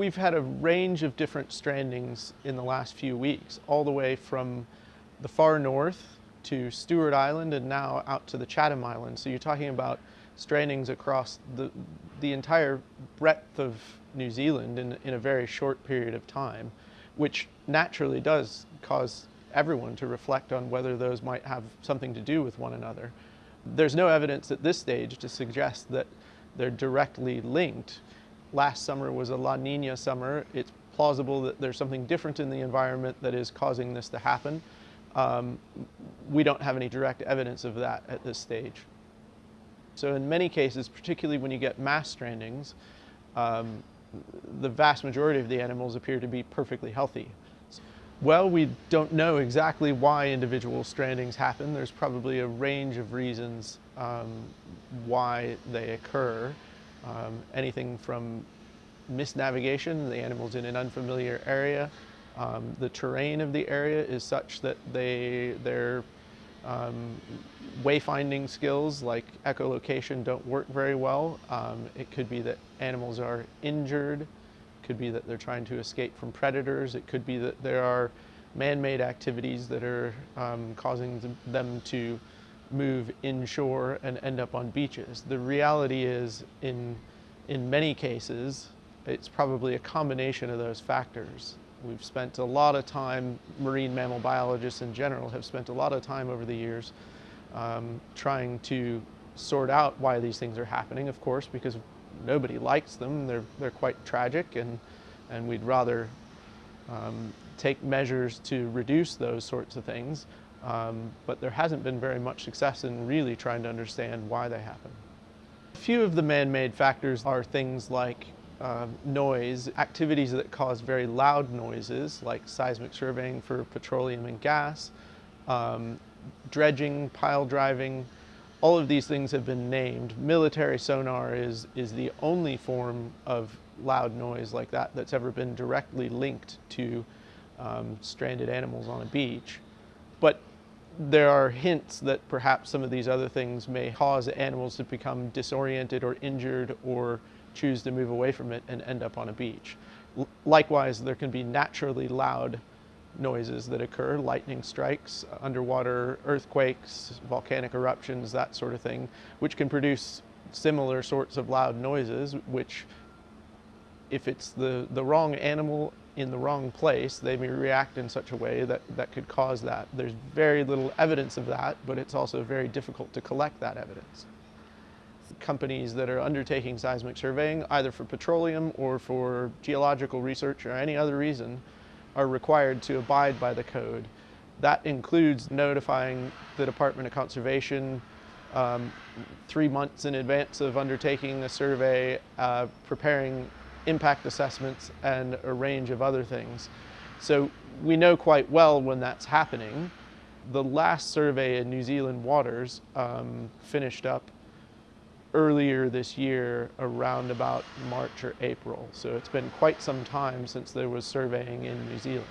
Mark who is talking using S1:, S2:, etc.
S1: We've had a range of different strandings in the last few weeks, all the way from the far north to Stewart Island and now out to the Chatham Islands. So you're talking about strandings across the, the entire breadth of New Zealand in, in a very short period of time, which naturally does cause everyone to reflect on whether those might have something to do with one another. There's no evidence at this stage to suggest that they're directly linked. Last summer was a La Nina summer. It's plausible that there's something different in the environment that is causing this to happen. Um, we don't have any direct evidence of that at this stage. So in many cases, particularly when you get mass strandings, um, the vast majority of the animals appear to be perfectly healthy. Well, we don't know exactly why individual strandings happen. There's probably a range of reasons um, why they occur. Um, anything from misnavigation, the animal's in an unfamiliar area. Um, the terrain of the area is such that they, their um, wayfinding skills like echolocation don't work very well. Um, it could be that animals are injured could be that they're trying to escape from predators. It could be that there are man-made activities that are um, causing them to move inshore and end up on beaches. The reality is, in, in many cases, it's probably a combination of those factors. We've spent a lot of time, marine mammal biologists in general have spent a lot of time over the years um, trying to sort out why these things are happening, of course, because nobody likes them. They're, they're quite tragic and, and we'd rather um, take measures to reduce those sorts of things. Um, but there hasn't been very much success in really trying to understand why they happen. A few of the man-made factors are things like uh, noise, activities that cause very loud noises like seismic surveying for petroleum and gas, um, dredging, pile driving, all of these things have been named. Military sonar is, is the only form of loud noise like that that's ever been directly linked to um, stranded animals on a beach. But there are hints that perhaps some of these other things may cause animals to become disoriented or injured or choose to move away from it and end up on a beach. L likewise, there can be naturally loud noises that occur, lightning strikes, underwater earthquakes, volcanic eruptions, that sort of thing, which can produce similar sorts of loud noises, which if it's the, the wrong animal in the wrong place, they may react in such a way that, that could cause that. There's very little evidence of that, but it's also very difficult to collect that evidence. Companies that are undertaking seismic surveying, either for petroleum or for geological research or any other reason, are required to abide by the code. That includes notifying the Department of Conservation um, three months in advance of undertaking a survey, uh, preparing impact assessments and a range of other things. So we know quite well when that's happening. The last survey in New Zealand waters um, finished up earlier this year around about March or April. So it's been quite some time since there was surveying in New Zealand.